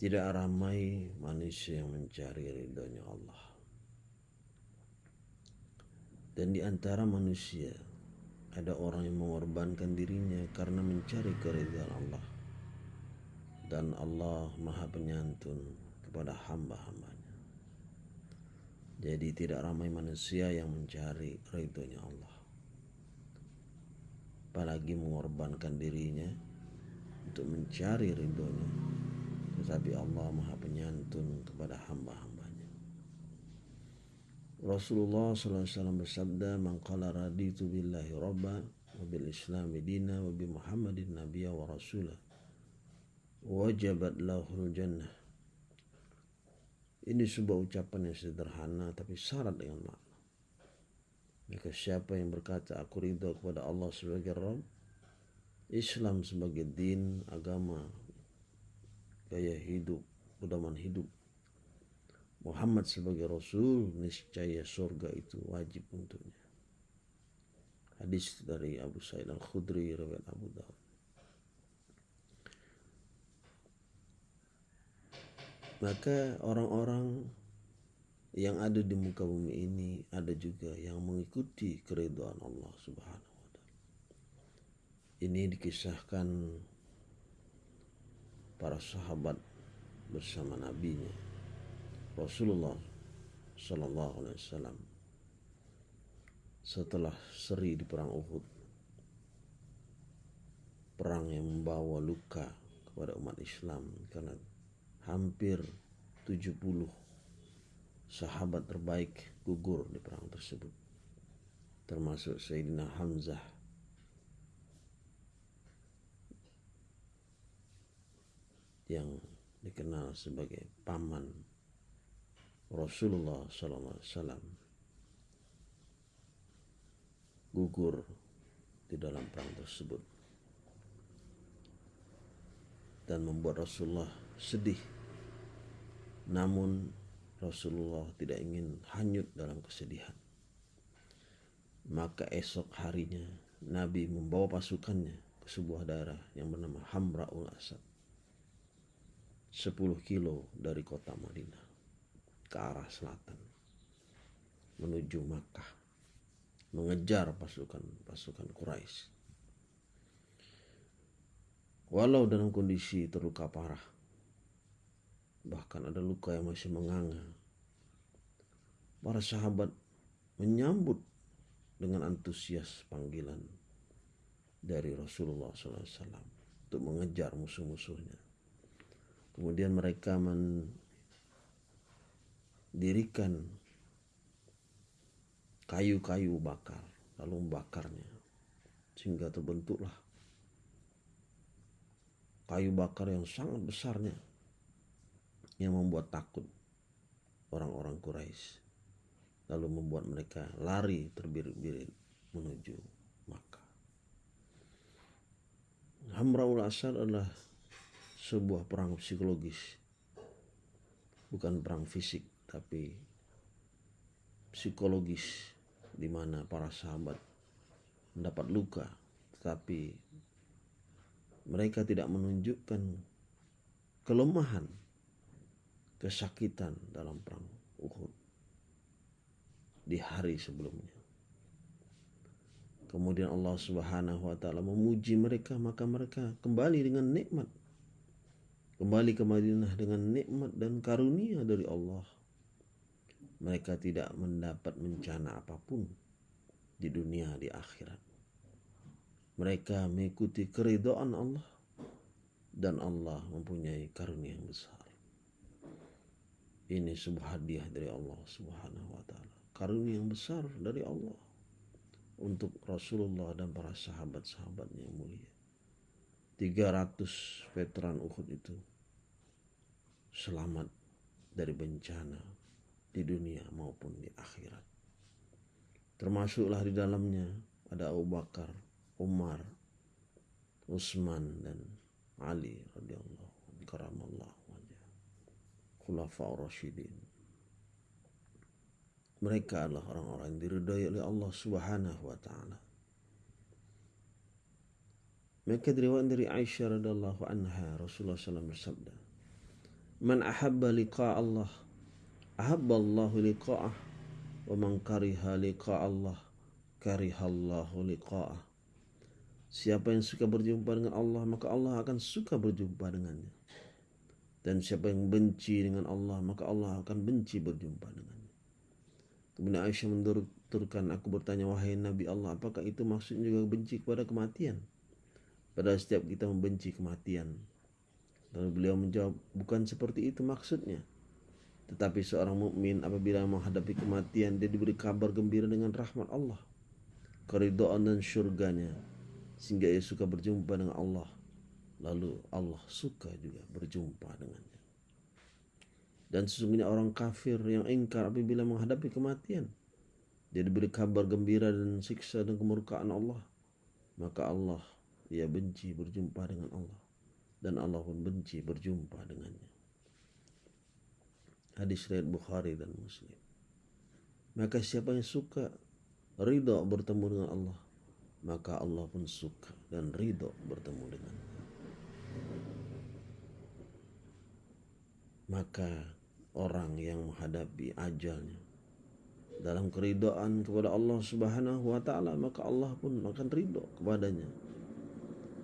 Tidak ramai manusia yang mencari ridhonya Allah. Dan di antara manusia ada orang yang mengorbankan dirinya karena mencari keridhaan Allah. Dan Allah maha penyantun kepada hamba-hambanya. Jadi tidak ramai manusia yang mencari ridhonya Allah apalagi mengorbankan dirinya untuk mencari ridhonya tetapi Allah maha penyantun kepada hamba-hambanya. Rasulullah SAW bersabda man qala raditu billahi rabba wa bil islami dina wa bi muhammadin nabiyya wa rasulah wajabat lahul jannah. Ini sebuah ucapan yang sederhana tapi syarat dengan makna. Maka siapa yang berkata aku ridho kepada Allah sebagai Rabb, Islam sebagai din, agama, gaya hidup, pedoman hidup, Muhammad sebagai Rasul, niscaya surga itu wajib untuknya. Hadis dari Abu Sa'id Al-Khudri, riwayat Abu Dawud. Maka orang-orang yang ada di muka bumi ini ada juga yang mengikuti keridhaan Allah Subhanahu wa taala. Ini dikisahkan para sahabat bersama nabinya Rasulullah sallallahu alaihi wasallam. Setelah seri di perang Uhud perang yang membawa luka kepada umat Islam karena hampir 70 sahabat terbaik gugur di perang tersebut termasuk Sayyidina Hamzah yang dikenal sebagai paman Rasulullah SAW gugur di dalam perang tersebut dan membuat Rasulullah sedih namun Rasulullah tidak ingin hanyut dalam kesedihan. Maka esok harinya Nabi membawa pasukannya ke sebuah daerah yang bernama Hamraul Asad. 10 kilo dari kota Madinah ke arah selatan menuju Makkah mengejar pasukan-pasukan Quraisy. Walau dalam kondisi terluka parah, bahkan ada luka yang masih menganga. Para sahabat menyambut dengan antusias panggilan dari Rasulullah SAW untuk mengejar musuh-musuhnya. Kemudian mereka mendirikan kayu-kayu bakar, lalu membakarnya sehingga terbentuklah kayu bakar yang sangat besarnya yang membuat takut orang-orang Quraisy lalu membuat mereka lari terbirit-birit menuju Makkah. Hamraul Asad adalah sebuah perang psikologis bukan perang fisik tapi psikologis di mana para sahabat mendapat luka tetapi mereka tidak menunjukkan kelemahan kesakitan dalam perang Uhud di hari sebelumnya. Kemudian Allah Subhanahu wa taala memuji mereka maka mereka kembali dengan nikmat kembali ke Madinah dengan nikmat dan karunia dari Allah. Mereka tidak mendapat bencana apa pun di dunia di akhirat. Mereka mengikuti keridhaan Allah dan Allah mempunyai karunia yang besar. Ini sebuah hadiah dari Allah Subhanahu wa taala. Karunia yang besar dari Allah untuk Rasulullah dan para sahabat-sahabatnya yang mulia. 300 veteran Uhud itu selamat dari bencana di dunia maupun di akhirat. Termasuklah di dalamnya ada Abu Bakar, Umar, Utsman dan Ali radhiyallahu karamallahu wajah. Khulafaur Rasyidin. Mereka adalah orang-orang yang diridhai oleh Allah Subhanahu wa taala. Maka diriwayatkan dari Aisyah radhiyallahu anha Rasulullah SAW bersabda, "Man ahabba liqa Allah, ahabba Allah liqa'ah, wa man kariha liqa Allah, kariha Allah liqa'ah." Siapa yang suka berjumpa dengan Allah, maka Allah akan suka berjumpa dengannya. Dan siapa yang benci dengan Allah, maka Allah akan benci berjumpa dengannya. Kemudian Aisyah menurutkan, aku bertanya, wahai Nabi Allah, apakah itu maksudnya juga benci kepada kematian? Padahal setiap kita membenci kematian. Lalu beliau menjawab, bukan seperti itu maksudnya. Tetapi seorang mukmin apabila menghadapi kematian, dia diberi kabar gembira dengan rahmat Allah, keridhaan dan surganya, sehingga ia suka berjumpa dengan Allah. Lalu Allah suka juga berjumpa dengannya. Dan sesungguhnya orang kafir yang ingkar apabila menghadapi kematian, dia diberi kabar gembira dan siksa dan kemurkaan Allah. Maka Allah ia benci berjumpa dengan Allah dan Allah pun benci berjumpa dengannya. Hadis riwayat Bukhari dan Muslim. Maka siapa yang suka ridho bertemu dengan Allah, maka Allah pun suka dan ridho bertemu dengannya. Maka orang yang menghadapi ajalnya dalam keridhaan kepada Allah Subhanahu wa taala maka Allah pun akan ridho kepadanya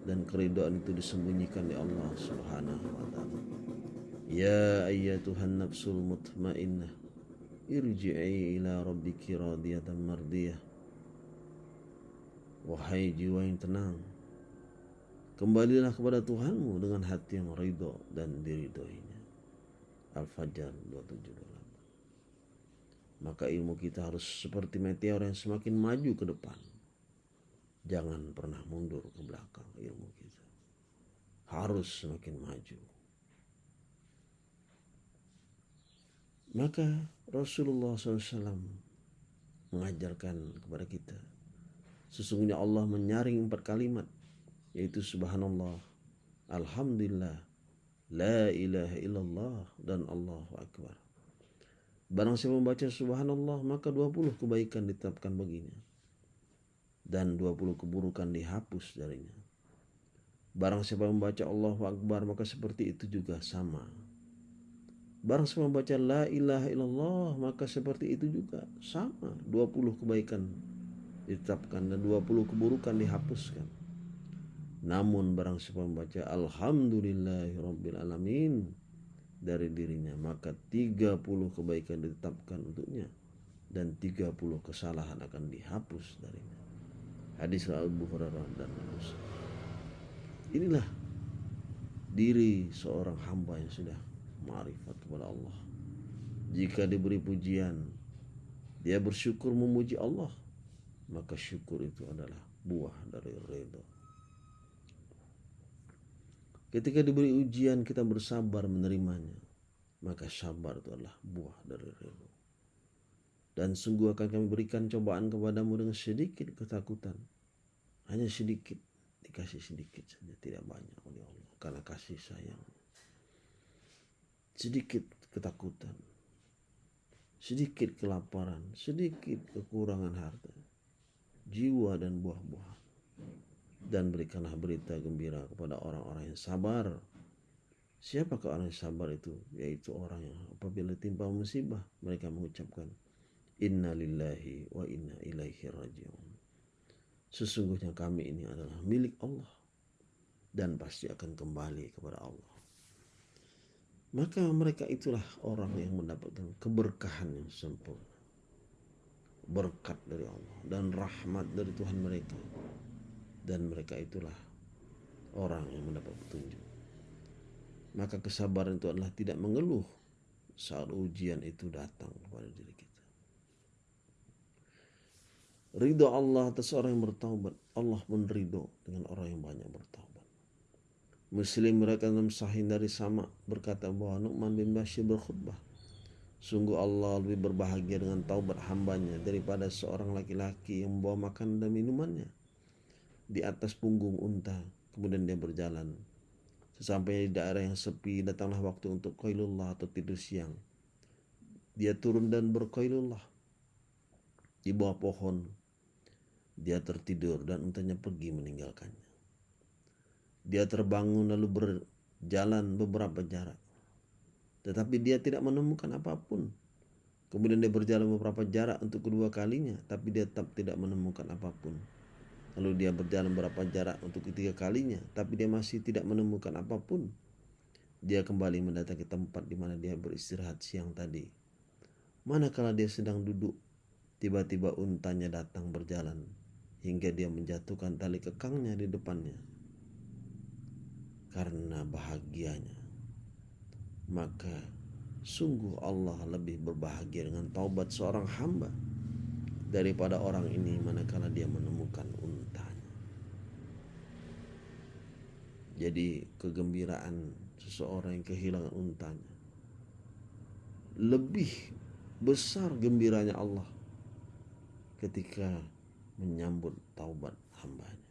dan keridhaan itu disembunyikan di Allah Subhanahu wa taala. Ya ayyatuhan nafsul mutmainnah irji'i ila rabbiki radiyatan mardiyah. Wahai jiwa yang tenang, kembalilah kepada Tuhanmu dengan hati yang ridho dan diridhoinya. Al-Fajr 2728. Maka ilmu kita harus seperti meteor yang semakin maju ke depan Jangan pernah mundur ke belakang ilmu kita. Harus semakin maju. Maka Rasulullah SAW mengajarkan kepada kita. Sesungguhnya Allah menyaring empat kalimat. Yaitu subhanallah, alhamdulillah, la ilaha illallah, dan Allahu Akbar. Barang siapa membaca subhanallah, maka 20 kebaikan ditetapkan baginya dan 20 keburukan dihapus darinya. Barang siapa membaca Allahu Akbar maka seperti itu juga sama. Barang siapa membaca La ilaha illallah maka seperti itu juga sama. 20 kebaikan ditetapkan dan 20 keburukan dihapuskan. Namun barang siapa membaca Alhamdulillahirabbil alamin dari dirinya maka 30 kebaikan ditetapkan untuknya dan 30 kesalahan akan dihapus darinya. Hadis Abu Hurairah dan Muslim. Inilah diri seorang hamba yang sudah ma'rifat kepada Allah. Jika diberi pujian, dia bersyukur memuji Allah, maka syukur itu adalah buah dari redha. Ketika diberi ujian kita bersabar menerimanya, maka sabar itu adalah buah dari redha dan sungguh akan kami berikan cobaan kepadamu dengan sedikit ketakutan. Hanya sedikit, dikasih sedikit saja, tidak banyak oleh Allah karena kasih sayang. Sedikit ketakutan, sedikit kelaparan, sedikit kekurangan harta, jiwa dan buah-buahan. Dan berikanlah berita gembira kepada orang-orang yang sabar. Siapakah orang yang sabar itu? Yaitu orang yang apabila timpa musibah, mereka mengucapkan, Inna lillahi wa inna ilaihi rajiun. Sesungguhnya kami ini adalah milik Allah dan pasti akan kembali kepada Allah. maka mereka itulah orang yang mendapatkan keberkahan yang sempurna berkat dari Allah dan rahmat dari Tuhan mereka dan mereka itulah orang yang mendapat petunjuk maka kesabaran itu adalah tidak mengeluh saat ujian itu datang kepada diri kita Ridho Allah atas orang yang bertaubat. Allah pun ridho dengan orang yang banyak bertaubat. Muslim mereka dalam sahih dari sama berkata bahwa Nu'man bin Bashir berkhutbah. Sungguh Allah lebih berbahagia dengan taubat hambanya daripada seorang laki-laki yang membawa makan dan minumannya di atas punggung unta. Kemudian dia berjalan. Sesampainya di daerah yang sepi, datanglah waktu untuk qailullah atau tidur siang. Dia turun dan berqailullah di bawah pohon dia tertidur dan untanya pergi meninggalkannya. Dia terbangun lalu berjalan beberapa jarak. Tetapi dia tidak menemukan apa pun. Kemudian dia berjalan beberapa jarak untuk kedua kalinya, tapi dia tetap tidak menemukan apa pun. Lalu dia berjalan beberapa jarak untuk ketiga kalinya, tapi dia masih tidak menemukan apa pun. Dia kembali mendatangi tempat di mana dia beristirahat siang tadi. Manakala dia sedang duduk, tiba-tiba untanya datang berjalan hingga dia menjatuhkan tali kekangnya di depannya. Karena bahagianya, maka sungguh Allah lebih berbahagia dengan taubat seorang hamba daripada orang ini manakala dia menemukan untanya. Jadi kegembiraan seseorang yang kehilangan untanya lebih besar gembiranya Allah ketika menyambut taubat hambanya.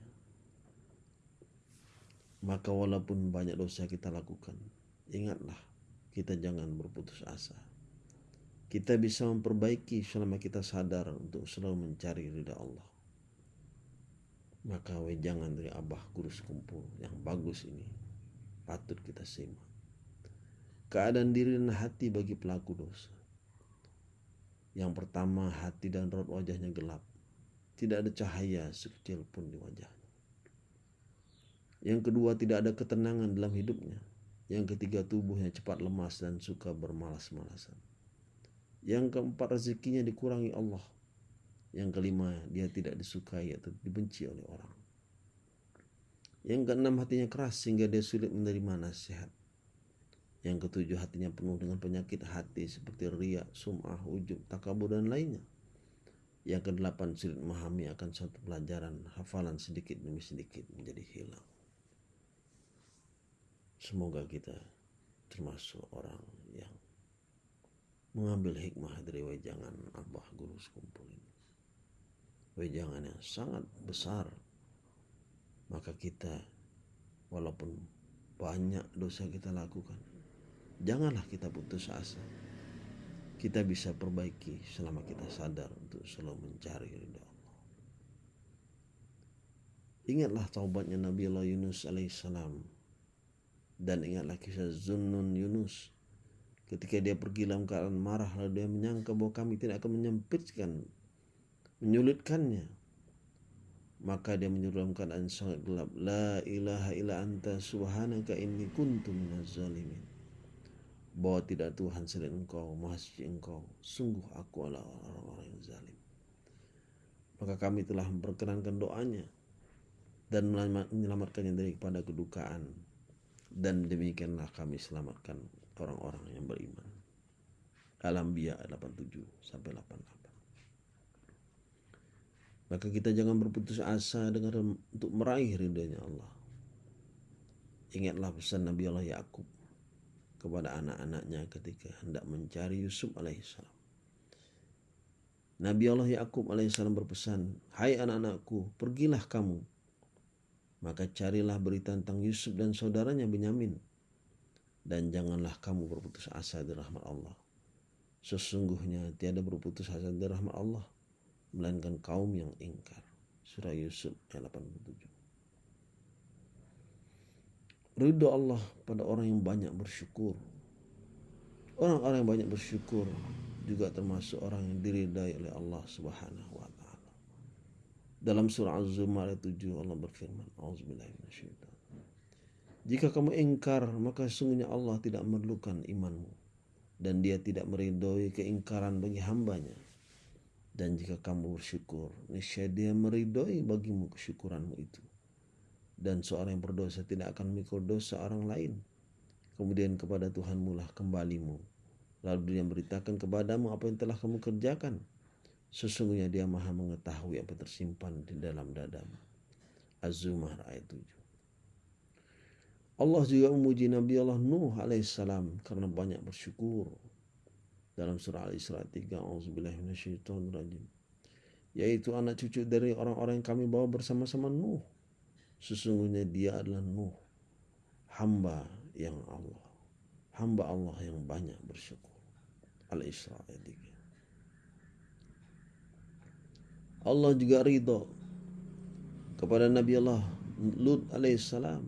Maka walaupun banyak dosa kita lakukan, ingatlah kita jangan berputus asa. Kita bisa memperbaiki selama kita sadar untuk selalu mencari ridha Allah. Maka wejangan dari Abah Guru Sekumpul yang bagus ini patut kita simak. Keadaan diri dan hati bagi pelaku dosa. Yang pertama hati dan roh wajahnya gelap tidak ada cahaya sekecil pun di wajahnya. Yang kedua, tidak ada ketenangan dalam hidupnya. Yang ketiga, tubuhnya cepat lemas dan suka bermalas-malasan. Yang keempat, rezekinya dikurangi Allah. Yang kelima, dia tidak disukai atau dibenci oleh orang. Yang keenam, hatinya keras sehingga dia sulit menerima nasihat. Yang ketujuh, hatinya penuh dengan penyakit hati seperti riak, sum'ah, ujub, takabur, dan lainnya. Yang kedelapan sulit memahami akan suatu pelajaran hafalan sedikit demi sedikit menjadi hilang. Semoga kita termasuk orang yang mengambil hikmah dari wejangan Abah Guru Sekumpul ini. Wejangan yang sangat besar. Maka kita walaupun banyak dosa kita lakukan, janganlah kita putus asa kita bisa perbaiki selama kita sadar untuk selalu mencari ridha Allah. Ingatlah taubatnya Nabi Allah Yunus alaihissalam. Dan ingatlah kisah Zunnun Yunus. Ketika dia pergi dalam keadaan marah lalu dia menyangka bahwa kami tidak akan menyempitkan menyulitkannya. Maka dia menyuruh dalam keadaan sangat gelap la ilaha illa anta subhanaka inni kuntu minaz zalimin bahwa tidak Tuhan selain engkau, maha suci engkau. Sungguh aku adalah orang-orang yang zalim. Maka kami telah memperkenankan doanya dan menyelamatkannya dari kepada kedukaan. Dan demikianlah kami selamatkan orang-orang yang beriman. Al-Anbiya 87 sampai 88. Maka kita jangan berputus asa dengan untuk meraih ridhonya Allah. Ingatlah pesan Nabi Allah Yakub kepada anak-anaknya ketika hendak mencari Yusuf alaihissalam. Nabi Allah Yakub alaihissalam berpesan, Hai anak-anakku, pergilah kamu. Maka carilah berita tentang Yusuf dan saudaranya Benyamin. Dan janganlah kamu berputus asa di rahmat Allah. Sesungguhnya tiada berputus asa di rahmat Allah. Melainkan kaum yang ingkar. Surah Yusuf ayat 87. Ridho Allah pada orang yang banyak bersyukur. Orang-orang yang banyak bersyukur juga termasuk orang yang diridai oleh Allah Subhanahu wa taala. Dalam surah Az-Zumar ayat 7 Allah berfirman, Jika kamu engkar, maka sungguhnya Allah tidak memerlukan imanmu. Dan dia tidak meridhoi keingkaran bagi hambanya. Dan jika kamu bersyukur, niscaya dia meridhoi bagimu kesyukuranmu itu. Dan seorang yang berdosa tidak akan memikul dosa orang lain. Kemudian kepada Tuhanmu lah kembalimu. Lalu dia beritakan kepadamu apa yang telah kamu kerjakan. Sesungguhnya dia maha mengetahui apa tersimpan di dalam dadamu. Az-Zumar ayat 7. Allah juga memuji Nabi Allah Nuh alaihissalam karena banyak bersyukur. Dalam surah Al-Isra 3, Auzubillahiminasyaitonirrajim. Yaitu anak cucu dari orang-orang yang kami bawa bersama-sama Nuh. Sesungguhnya dia adalah Nuh. Hamba yang Allah. Hamba Allah yang banyak bersyukur. Al-Isra ayat 3. Allah juga ridho kepada Nabi Allah Lut alaihissalam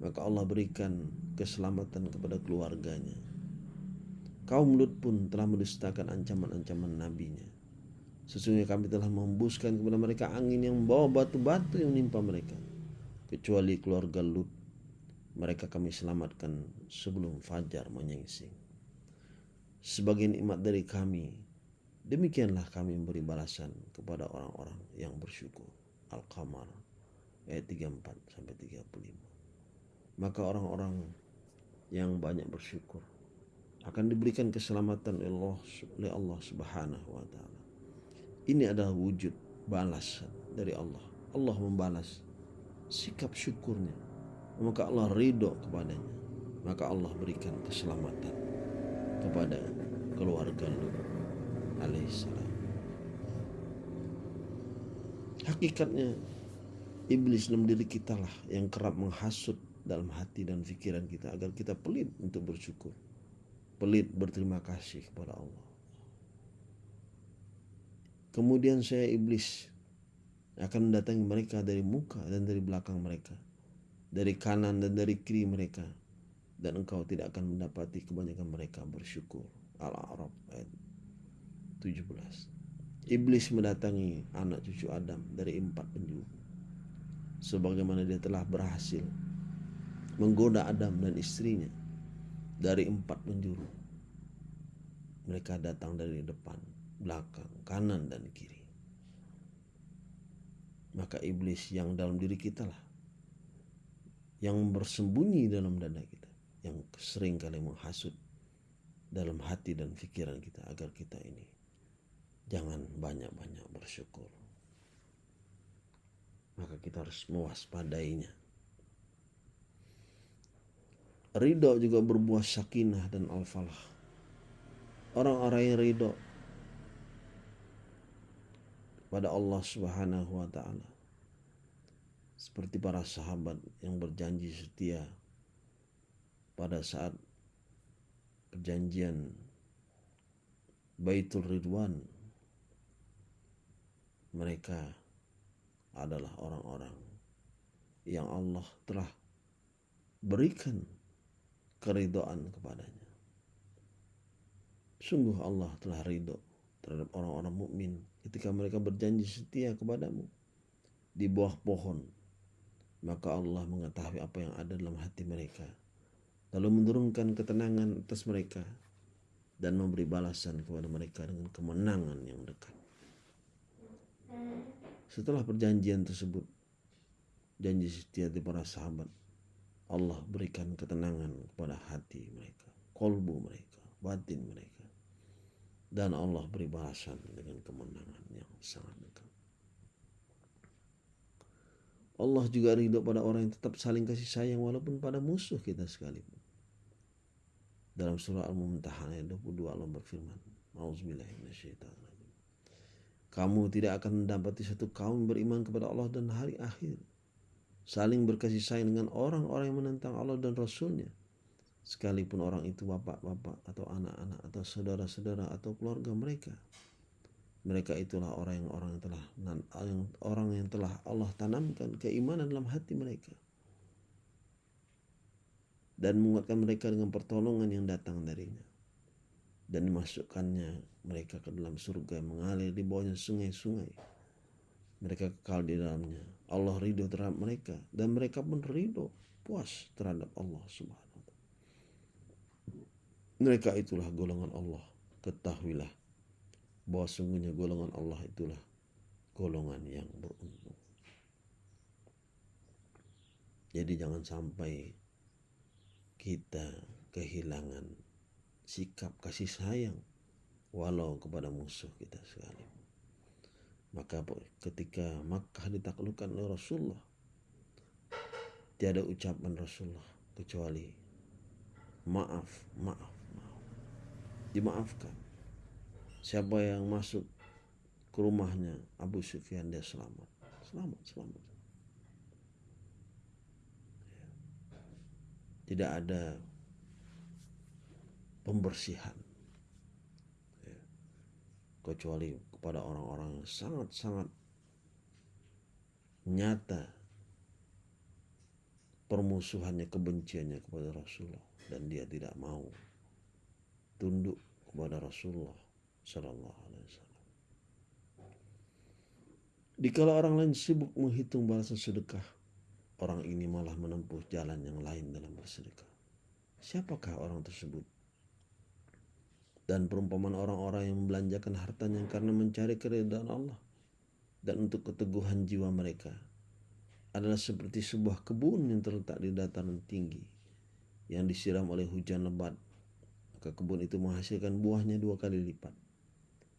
maka Allah berikan keselamatan kepada keluarganya. Kaum Lut pun telah mendustakan ancaman-ancaman nabinya. Sesungguhnya kami telah membuskan kepada mereka angin yang membawa batu-batu yang menimpa mereka. Kecuali keluarga Lut, mereka kami selamatkan sebelum fajar menyingsing. Sebagai nikmat dari kami, demikianlah kami memberi balasan kepada orang-orang yang bersyukur. Al-Qamar ayat 34 sampai 35 maka orang-orang yang banyak bersyukur akan diberikan keselamatan Allah, oleh Allah Subhanahu wa taala. Ini adalah wujud balasan dari Allah. Allah membalas sikap syukurnya. Maka Allah ridho kepadanya. Maka Allah berikan keselamatan kepada keluarga Lut alaihissalam. Hakikatnya iblis dalam diri kita lah yang kerap menghasut dalam hati dan pikiran kita agar kita pelit untuk bersyukur. Pelit berterima kasih kepada Allah. Kemudian saya iblis akan mendatangi mereka dari muka dan dari belakang mereka. Dari kanan dan dari kiri mereka. Dan engkau tidak akan mendapati kebanyakan mereka bersyukur. Al-A'raf ayat 17. Iblis mendatangi anak cucu Adam dari empat penjuru. Sebagaimana dia telah berhasil menggoda Adam dan istrinya dari empat penjuru. Mereka datang dari depan, belakang, kanan, dan kiri. Maka iblis yang dalam diri kita lah yang bersembunyi dalam dada kita, yang sering kali menghasut dalam hati dan pikiran kita agar kita ini jangan banyak-banyak bersyukur. Maka kita harus mewaspadainya Ridho juga berbuah sakinah dan al-falah. Orang-orang yang ridho pada Allah Subhanahu wa taala seperti para sahabat yang berjanji setia pada saat perjanjian Baitul Ridwan mereka adalah orang-orang yang Allah telah berikan keridoan kepadanya. Sungguh Allah telah ridho terhadap orang-orang mukmin ketika mereka berjanji setia kepadamu di bawah pohon. Maka Allah mengetahui apa yang ada dalam hati mereka. Lalu menurunkan ketenangan atas mereka dan memberi balasan kepada mereka dengan kemenangan yang dekat. Setelah perjanjian tersebut, janji setia di para sahabat Allah berikan ketenangan kepada hati mereka, kolbu mereka, batin mereka. Dan Allah beri balasan dengan kemenangan yang sangat dekat. Allah juga ridho pada orang yang tetap saling kasih sayang walaupun pada musuh kita sekalipun. Dalam surah Al-Mumtahan ayat 22 Allah berfirman, Kamu tidak akan mendapati satu kaum beriman kepada Allah dan hari akhir saling berkasih sayang dengan orang-orang yang menentang Allah dan Rasulnya sekalipun orang itu bapak-bapak atau anak-anak atau saudara-saudara atau keluarga mereka mereka itulah orang yang orang yang telah orang yang telah Allah tanamkan keimanan dalam hati mereka. Dan menguatkan mereka dengan pertolongan yang datang darinya. Dan dimasukkannya mereka ke dalam surga yang mengalir di bawahnya sungai-sungai. Mereka kekal di dalamnya. Allah ridho terhadap mereka. Dan mereka pun ridho puas terhadap Allah Subhanahu. Mereka itulah golongan Allah. Ketahuilah bahwa sungguhnya golongan Allah itulah golongan yang beruntung. Jadi jangan sampai kita kehilangan sikap kasih sayang walau kepada musuh kita sekali. Maka ketika Makkah ditaklukkan oleh Rasulullah, tiada ucapan Rasulullah kecuali maaf, maaf, maaf. Dimaafkan. Siapa yang masuk ke rumahnya Abu Sufyan dia selamat. Selamat, selamat. Tidak ada pembersihan kecuali kepada orang-orang yang sangat-sangat nyata permusuhannya kebenciannya kepada Rasulullah dan dia tidak mau tunduk kepada Rasulullah Sallallahu Alaihi Wasallam. Dikala orang lain sibuk menghitung balasan sedekah, orang ini malah menempuh jalan yang lain dalam bersedekah. Siapakah orang tersebut? dan perumpamaan orang-orang yang membelanjakan hartanya karena mencari keridhaan Allah dan untuk keteguhan jiwa mereka adalah seperti sebuah kebun yang terletak di dataran tinggi yang disiram oleh hujan lebat maka kebun itu menghasilkan buahnya dua kali lipat.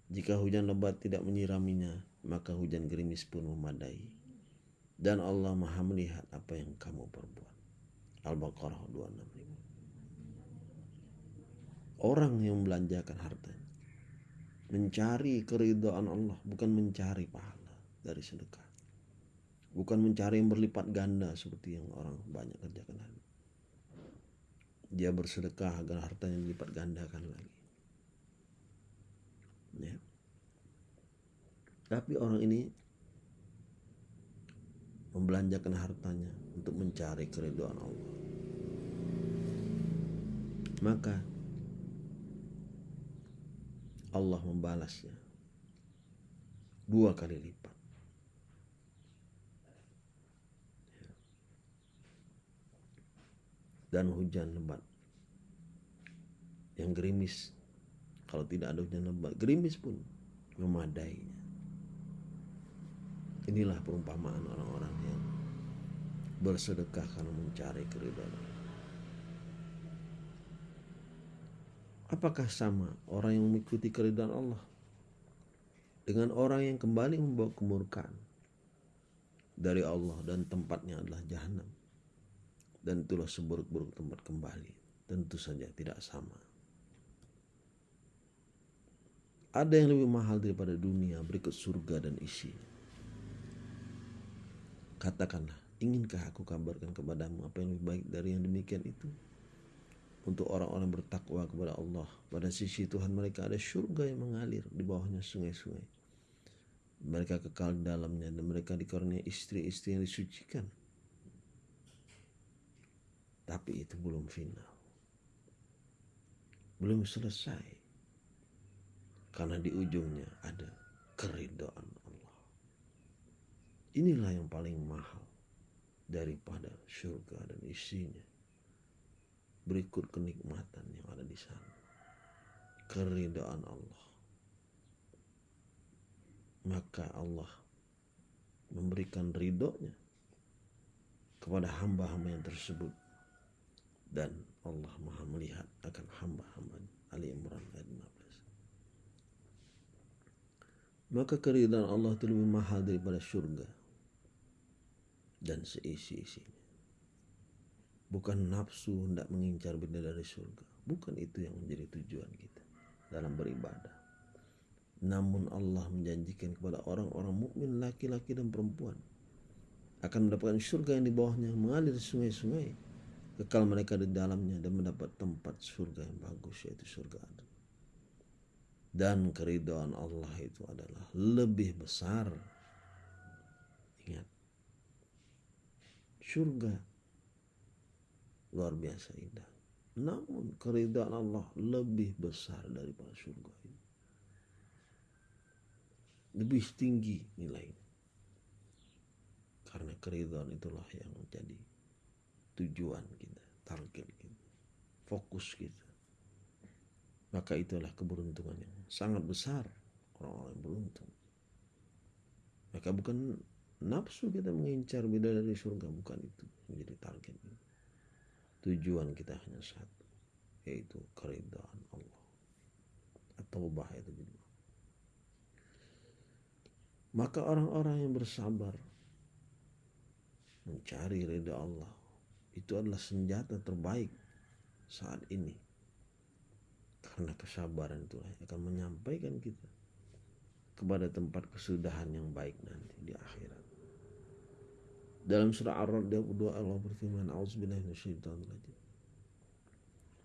Jika hujan lebat tidak menyiraminya maka hujan gerimis pun memadai. Dan Allah maha melihat apa yang kamu perbuat. Al-Baqarah 265 orang yang membelanjakan hartanya mencari keridhaan Allah bukan mencari pahala dari sedekah. Bukan mencari yang berlipat ganda seperti yang orang banyak kerjakan hari dia bersedekah agar hartanya dilipat gandakan lagi. Ya. Tapi orang ini membelanjakan hartanya untuk mencari keridhaan Allah. Maka Allah membalasnya dua kali lipat. Dan hujan lebat yang gerimis. Kalau tidak ada hujan lebat, gerimis pun memadainya. Inilah perumpamaan orang-orang yang bersedekah karena mencari keridhaan Apakah sama orang yang mengikuti keridhaan Allah dengan orang yang kembali membawa kemurkaan dari Allah dan tempatnya adalah jahanam dan itulah seburuk-buruk tempat kembali tentu saja tidak sama ada yang lebih mahal daripada dunia berikut surga dan isi katakanlah inginkah aku kabarkan kepadamu apa yang lebih baik dari yang demikian itu untuk orang-orang bertakwa kepada Allah. Pada sisi Tuhan mereka ada surga yang mengalir di bawahnya sungai-sungai. Mereka kekal di dalamnya dan mereka dikaruniai istri-istri yang disucikan. Tapi itu belum final. Belum selesai. Karena di ujungnya ada keridhaan Allah. Inilah yang paling mahal daripada surga dan isinya berikut kenikmatan yang ada di sana. Keridaan Allah. Maka Allah memberikan ridhonya kepada hamba-hamba yang tersebut dan Allah maha melihat akan hamba-hamba Ali Imran ayat 15 maka keridhaan Allah itu lebih mahal daripada surga dan seisi-isinya. Bukan nafsu hendak mengincar benda dari surga bukan itu yang menjadi tujuan kita dalam beribadah. Namun Allah menjanjikan kepada orang-orang mukmin laki-laki dan perempuan akan mendapatkan surga yang di bawahnya mengalir sungai-sungai kekal mereka di dalamnya dan mendapat tempat surga yang bagus yaitu surga Adam dan keridhaan Allah itu adalah lebih besar ingat surga luar biasa indah. Namun keridhaan Allah lebih besar daripada surga ini. Lebih tinggi nilainya. karena keridhaan itulah yang menjadi tujuan kita target kita fokus kita. Maka itulah keberuntungan yang sangat besar orang-orang yang beruntung. Maka bukan nafsu kita mengincar bidadari surga bukan itu menjadi target tujuan kita hanya satu yaitu keridhaan Allah. Atau bahaya itu maka orang-orang yang bersabar mencari ridha Allah itu adalah senjata terbaik saat ini karena kesabaran itulah akan menyampaikan kita kepada tempat kesudahan yang baik nanti di akhirat. Dalam surah Ar-Ra'd 22 Allah berfirman, "A'udzubillahi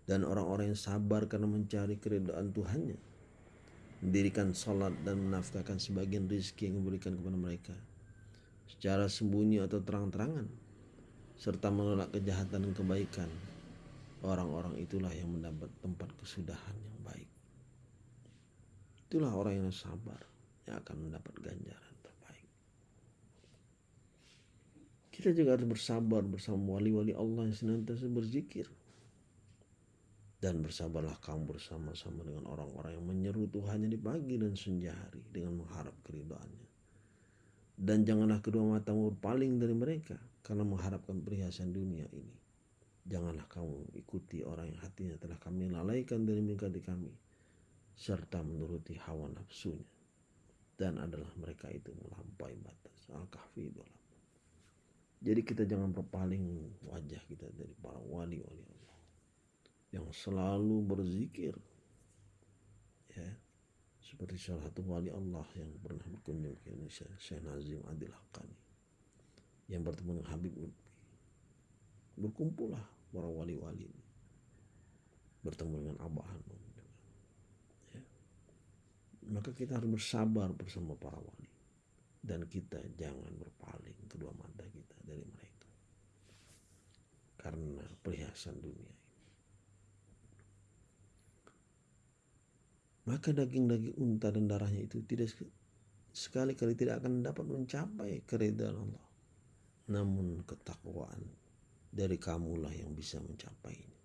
Dan orang-orang yang sabar karena mencari keridhaan Tuhannya, mendirikan salat dan menafkahkan sebagian rizki yang diberikan kepada mereka secara sembunyi atau terang-terangan serta menolak kejahatan dan kebaikan. Orang-orang itulah yang mendapat tempat kesudahan yang baik. Itulah orang yang sabar yang akan mendapat ganjaran terbaik. Kita juga harus bersabar bersama wali-wali Allah yang senantiasa berzikir. Dan bersabarlah kamu bersama-sama dengan orang-orang yang menyeru Tuhannya di pagi dan senja hari dengan mengharap keridaannya. Dan janganlah kedua matamu berpaling dari mereka karena mengharapkan perhiasan dunia ini. Janganlah kamu ikuti orang yang hatinya telah kami lalaikan dari mengikuti kami serta menuruti hawa nafsunya. Dan adalah mereka itu melampaui batas. Al-kahfi Jadi kita jangan berpaling wajah kita dari para wali-wali yang selalu berzikir ya seperti salah satu wali Allah yang pernah berkunjung ke Indonesia Syekh Nazim Adil Hakani. Yang bertemu dengan Habib Lutfi. Berkumpullah para wali-wali bertemu dengan Abah Hanum ya. maka kita harus bersabar bersama para wali. Dan kita jangan berpaling kedua mata kita dari mereka. Karena perhiasan dunia maka daging-daging unta dan darahnya itu tidak sekali-kali tidak akan dapat mencapai keridhaan Allah. Namun ketakwaan dari kamulah yang bisa mencapainya.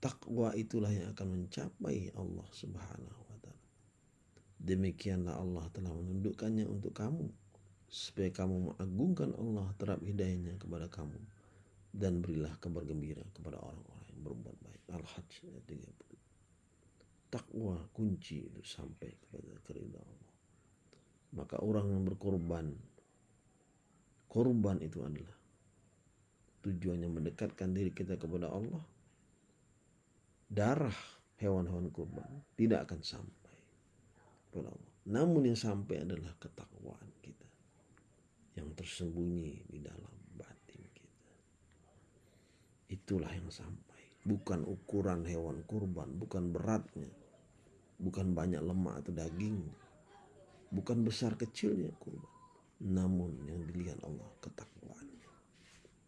Takwa itulah yang akan mencapai Allah Subhanahu wa taala. Demikianlah Allah telah menundukkannya untuk kamu supaya kamu mengagungkan Allah terhadap hidayahnya kepada kamu dan berilah kabar gembira kepada orang-orang yang berbuat baik. Al-Hajj ayat 30 takwa kunci itu sampai kepada keridhaan Allah. Maka orang yang berkorban, korban itu adalah tujuannya mendekatkan diri kita kepada Allah. Darah hewan-hewan kurban tidak akan sampai kepada Allah. Namun yang sampai adalah ketakwaan kita yang tersembunyi di dalam batin kita. Itulah yang sampai, bukan ukuran hewan kurban, bukan beratnya, bukan banyak lemak atau daging, bukan besar kecilnya kurban, namun yang dilihat Allah ketakwaan.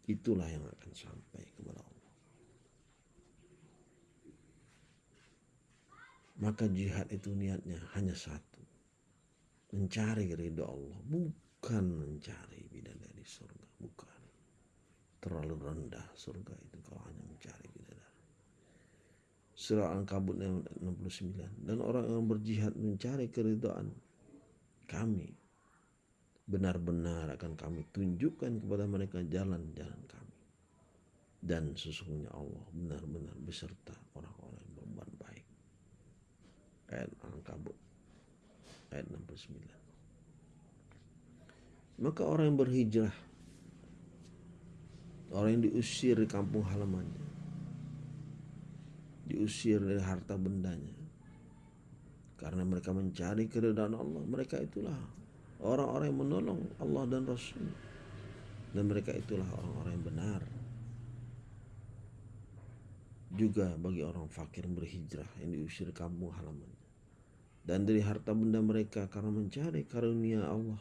Itulah yang akan sampai kepada Allah. Maka jihad itu niatnya hanya satu. Mencari ridho Allah. Bukan mencari bidadari surga. Bukan. Terlalu rendah surga itu kalau hanya Surah Al-Kabut 69. Dan orang yang berjihad mencari keridhaan kami. Benar-benar akan kami tunjukkan kepada mereka jalan-jalan kami. Dan sesungguhnya Allah benar-benar beserta orang-orang yang berbuat baik. Ayat Al-Kabut ayat 69. Maka orang yang berhijrah, orang yang diusir di kampung halamannya, diusir dari harta bendanya. Karena mereka mencari keridhaan Allah. Mereka itulah orang-orang yang menolong Allah dan Rasul. Dan mereka itulah orang-orang yang benar. Juga bagi orang fakir berhijrah yang diusir kampung halamannya dan dari harta benda mereka karena mencari karunia Allah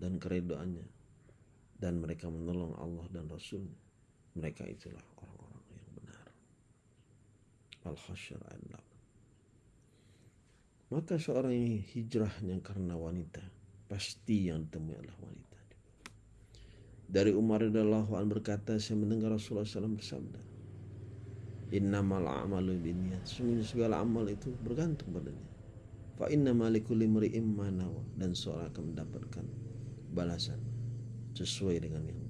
dan keredoannya dan mereka menolong Allah dan Rasulnya mereka itulah Al-Hasyr ayat Maka seorang yang hijrahnya karena wanita, pasti yang ditemui adalah wanita. Dari Umar radhiyallahu an berkata, saya mendengar Rasulullah SAW bersabda, Innamal a'malu binniyat. Sungguhnya segala amal itu bergantung padanya. Fa inna likulli imri'in ma dan seorang akan mendapatkan balasan sesuai dengan yang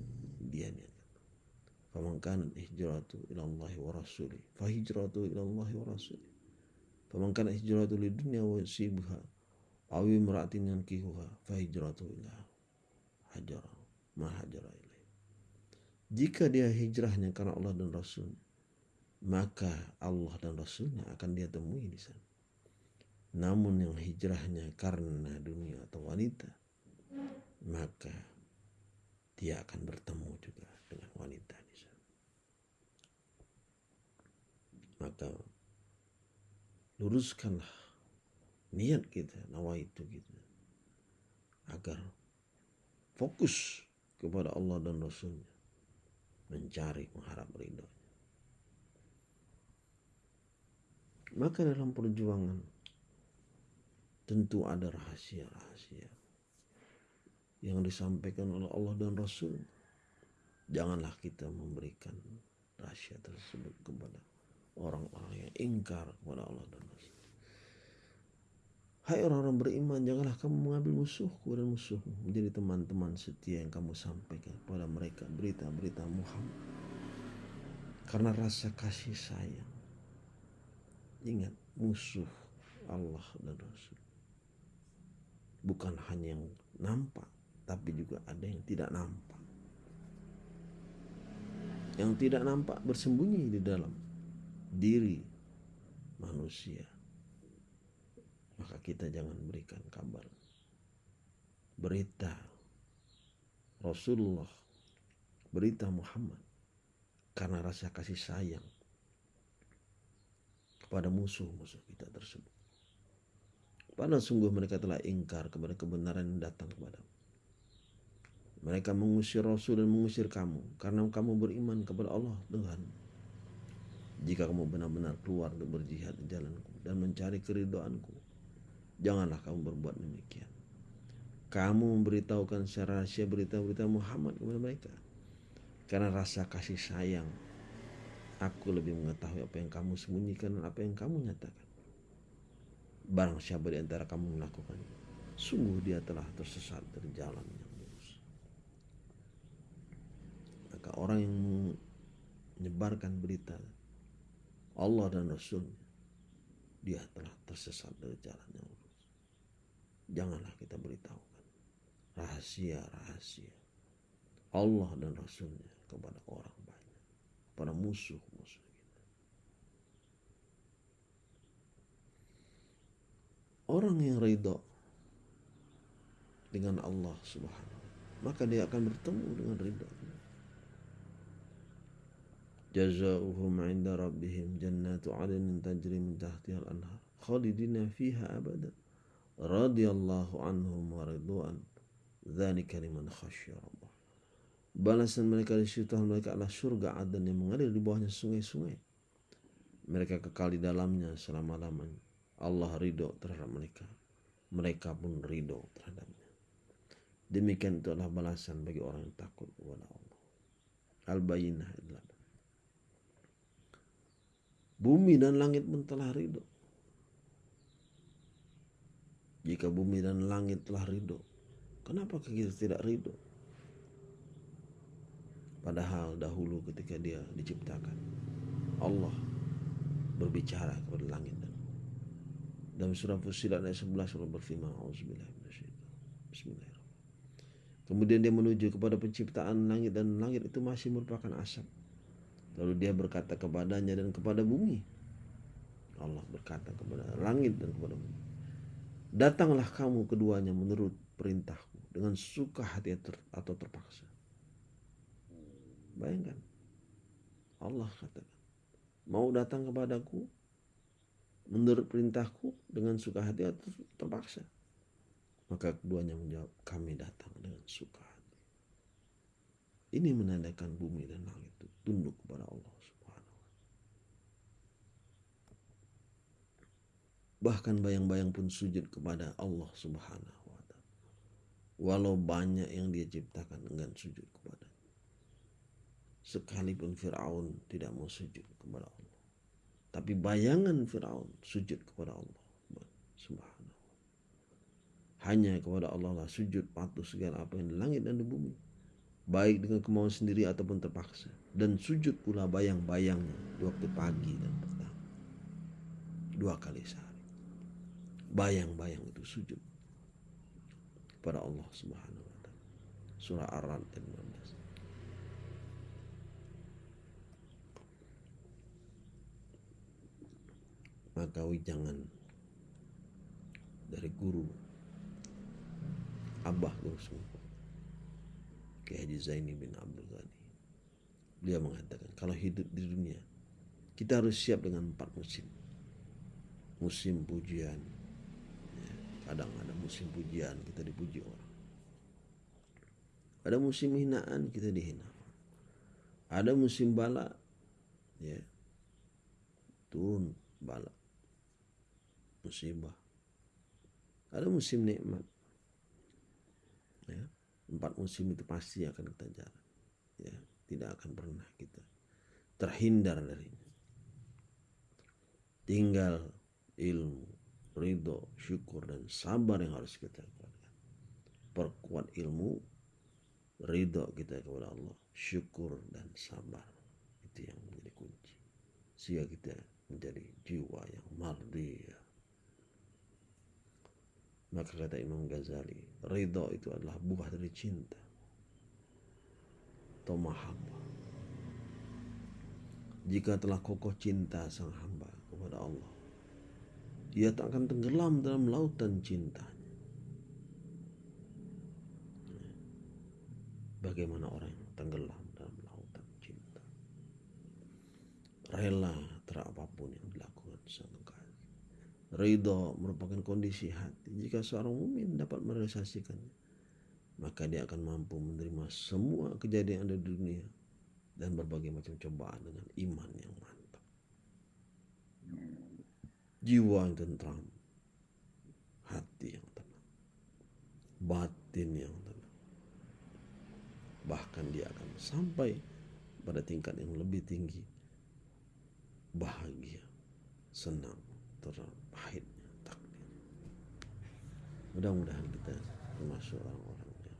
dia niatkan. Faman kanat hijratu ila wa rasuli fa hijratu ila wa rasuli. Faman kanat hijratu lid dunya wa yusibha aw imra'atin yankihuha fa hijratu ila hajar ma hajara jika dia hijrahnya karena Allah dan Rasul, maka Allah dan Rasulnya akan dia temui di sana. Namun yang hijrahnya karena dunia atau wanita, maka dia akan bertemu juga dengan wanita di sana. Maka luruskanlah niat kita, nawaitu kita agar fokus kepada Allah dan Rasulnya mencari mengharap ridho. Maka dalam perjuangan tentu ada rahasia-rahasia yang disampaikan oleh Allah dan Rasul. Janganlah kita memberikan rahasia tersebut kepada orang-orang yang ingkar kepada Allah dan Rasul. Hai orang-orang beriman, janganlah kamu mengambil musuhku dan musuhmu menjadi teman-teman setia yang kamu sampaikan kepada mereka berita-berita Muhammad. Karena rasa kasih sayang. Ingat, musuh Allah dan Rasul. Bukan hanya yang nampak, tapi juga ada yang tidak nampak. Yang tidak nampak bersembunyi di dalam diri manusia maka kita jangan berikan kabar berita Rasulullah berita Muhammad karena rasa kasih sayang kepada musuh-musuh kita tersebut. Padahal sungguh mereka telah ingkar kepada kebenaran yang datang kepada mereka mengusir Rasul dan mengusir kamu karena kamu beriman kepada Allah Tuhan. Jika kamu benar-benar keluar untuk berjihad di jalanku dan mencari keridoanku, Janganlah kamu berbuat demikian. Kamu memberitahukan secara rahasia berita-berita Muhammad kepada mereka. Karena rasa kasih sayang, aku lebih mengetahui apa yang kamu sembunyikan dan apa yang kamu nyatakan. Barang siapa di antara kamu melakukannya, sungguh dia telah tersesat dari jalan yang lurus. Maka orang yang menyebarkan berita Allah dan Rasulnya, dia telah tersesat dari jalan yang lurus. Janganlah kita beritahukan. Rahasia-rahasia. Allah dan Rasulnya kepada orang banyak, pada musuh-musuh kita. Orang yang ridho dengan Allah subhanahu maka dia akan bertemu dengan ridho. Jazaohum 'inda rabbihim jannatu 'adnin tajri min tahtiha al-anhar khalidina fiha abadan radhiyallahu anhum wa ridwan dzalika liman khasyya rabbah balasan mereka di situ mereka adalah surga adan yang mengalir di bawahnya sungai-sungai. Mereka kekal di dalamnya selama-lamanya. Allah ridho terhadap mereka. Mereka pun ridho terhadapnya. Demikian itu adalah balasan bagi orang yang takut kepada Allah. Al-bayinah bumi dan langit pun telah ridho jika bumi dan langit telah ridho, kenapa kita tidak ridho? Padahal dahulu ketika dia diciptakan, Allah berbicara kepada langit dan dalam surah Fusilat ayat 11 Allah berfirman Bismillahirrahmanirrahim. Kemudian dia menuju kepada penciptaan langit dan langit itu masih merupakan asap. Lalu dia berkata kepadanya dan kepada bumi. Allah berkata kepada langit dan kepada bumi. Datanglah kamu keduanya menurut perintahku dengan suka hati atau terpaksa. Bayangkan. Allah katakan. Mau datang kepadaku menurut perintahku dengan suka hati atau terpaksa. Maka keduanya menjawab, kami datang dengan suka hati. Ini menandakan bumi dan langit tunduk kepada Allah Bahkan bayang-bayang pun sujud kepada Allah subhanahu wa ta'ala. Walau banyak yang dia ciptakan enggan sujud kepada sekalipun Fir'aun tidak mau sujud kepada Allah. Tapi bayangan Fir'aun sujud kepada Allah. Subhanallah. Hanya kepada Allah lah sujud patuh segala apa yang di langit dan di bumi. Baik dengan kemauan sendiri ataupun terpaksa. Dan sujud pula bayang-bayangnya di waktu pagi dan petang. Dua kali sehari. Bayang-bayang itu sujud kepada Allah Subhanahu wa taala. Surah Ar-Ra'd ayat 15. Maka jangan dari guru Abah guru semua Kiai Haji Zaini bin Abdul Ghani. Beliau mengatakan kalau hidup di dunia kita harus siap dengan empat musim musim pujian kadang ada musim pujian kita dipuji orang. Ada musim hinaan kita dihina. Ada musim bala ya turun bala musibah. Ada musim nikmat ya empat musim itu pasti akan kita jalan ya tidak akan pernah kita terhindar darinya tinggal ilmu ridho, syukur dan sabar yang harus kita kuatkan. Perkuat ilmu, ridho kita kepada Allah, syukur dan sabar. Itu yang menjadi kunci. Sehingga kita menjadi jiwa yang mardiyah. Maka kata Imam Ghazali, ridho itu adalah buah dari cinta. Atau. Jika telah kokoh cinta sang hamba kepada Allah, ia tak akan tenggelam dalam lautan cintanya. Bagaimana orang yang tenggelam dalam lautan cinta? Rela terapapun yang dilakukan. Ridho merupakan kondisi hati. Jika seorang mukmin dapat merealisasikannya, maka dia akan mampu menerima semua kejadian ada di dunia dan berbagai macam cobaan dengan iman yang mantap jiwa yang tentram, hati yang tenang, batin yang tenang. Bahkan dia akan sampai pada tingkat yang lebih tinggi, bahagia, senang, terpahitnya takdir. Mudah-mudahan kita termasuk orang-orang yang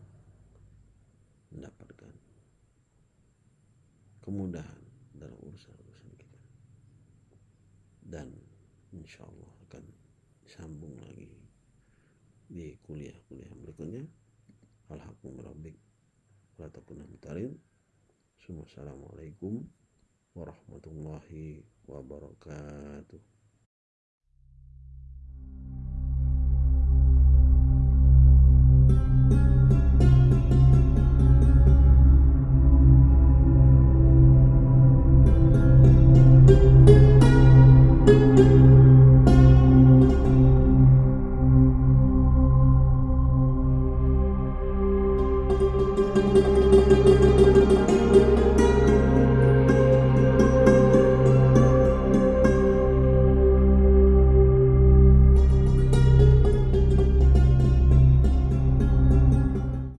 mendapatkan kemudahan dalam urusan-urusan kita. Dan insya Allah akan sambung lagi di kuliah-kuliah berikutnya. Alhakum rabbik Assalamualaikum warahmatullahi wabarakatuh